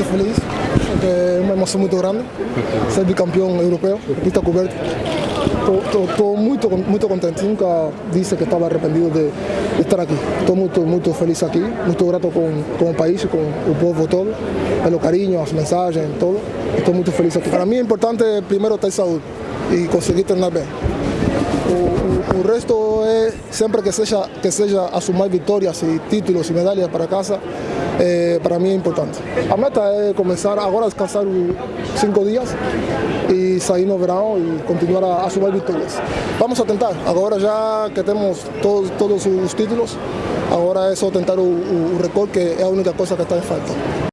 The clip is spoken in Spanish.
muito feliz, porque é uma emoção muito grande, ser bicampeão europeu, pista coberta. Estou muito, muito contente, nunca disse que estava arrependido de, estar aqui. Estou muito, muito feliz aqui, muito grato com, com o país, com o povo todo, pelo carinho, as mensagens, todo. Estou muito feliz aqui. Para mim é importante primeiro ter saúde e conseguir. O, o, o, resto é sempre que seja, que seja assumir vitórias e títulos e medalhas para casa, é, para mim é importante. A meta é começar agora a descansar cinco dias e sair no verão e continuar a, a sumar vitórias. Vamos a tentar, agora já que temos todos, todos os títulos, agora é só tentar o, o recorde que é a única coisa que está em falta.